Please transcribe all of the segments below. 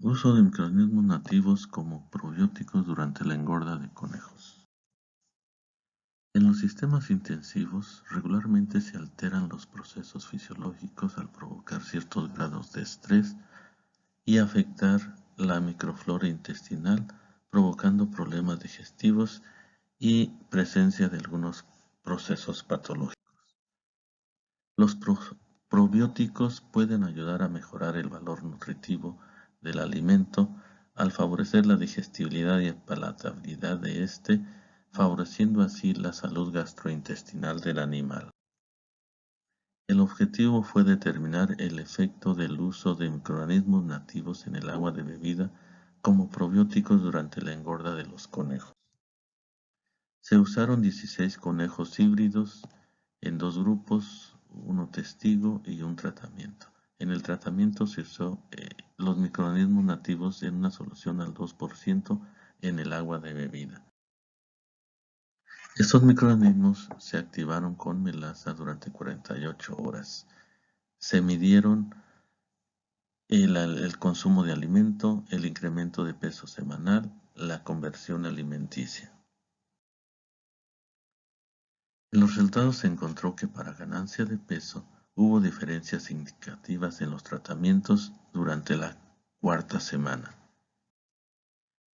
Uso de microorganismos nativos como probióticos durante la engorda de conejos. En los sistemas intensivos, regularmente se alteran los procesos fisiológicos al provocar ciertos grados de estrés y afectar la microflora intestinal, provocando problemas digestivos y presencia de algunos procesos patológicos. Los probióticos pueden ayudar a mejorar el valor nutritivo alimento al favorecer la digestibilidad y palatabilidad de éste, favoreciendo así la salud gastrointestinal del animal. El objetivo fue determinar el efecto del uso de microorganismos nativos en el agua de bebida como probióticos durante la engorda de los conejos. Se usaron 16 conejos híbridos en dos grupos, uno testigo y un tratamiento. En el tratamiento se usó eh, los microorganismos nativos en una solución al 2% en el agua de bebida. Estos microorganismos se activaron con melaza durante 48 horas. Se midieron el, el, consumo de alimento, el incremento de peso semanal, la conversión alimenticia. En los resultados se encontró que para ganancia de peso hubo diferencias significativas en los tratamientos durante la cuarta semana.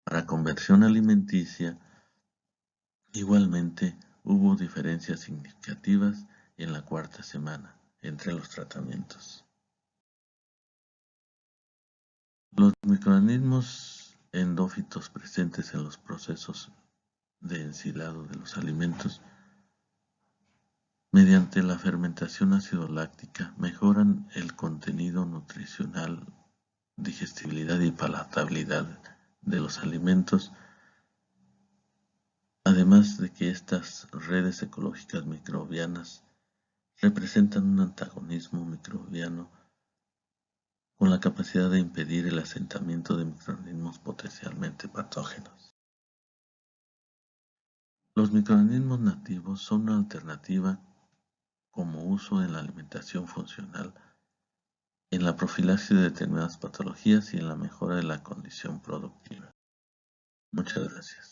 Para conversión alimenticia, igualmente hubo diferencias significativas en la cuarta semana entre los tratamientos. Los microorganismos endófitos presentes en los procesos de ensilado de los alimentos mediante la fermentación ácido-láctica mejoran el contenido nutricional, digestibilidad y palatabilidad de los alimentos, además de que estas redes ecológicas microbianas representan un antagonismo microbiano con la capacidad de impedir el asentamiento de microorganismos potencialmente patógenos. Los microorganismos nativos son una alternativa como uso en la alimentación funcional, en la profilaxis de determinadas patologías y en la mejora de la condición productiva. Muchas gracias.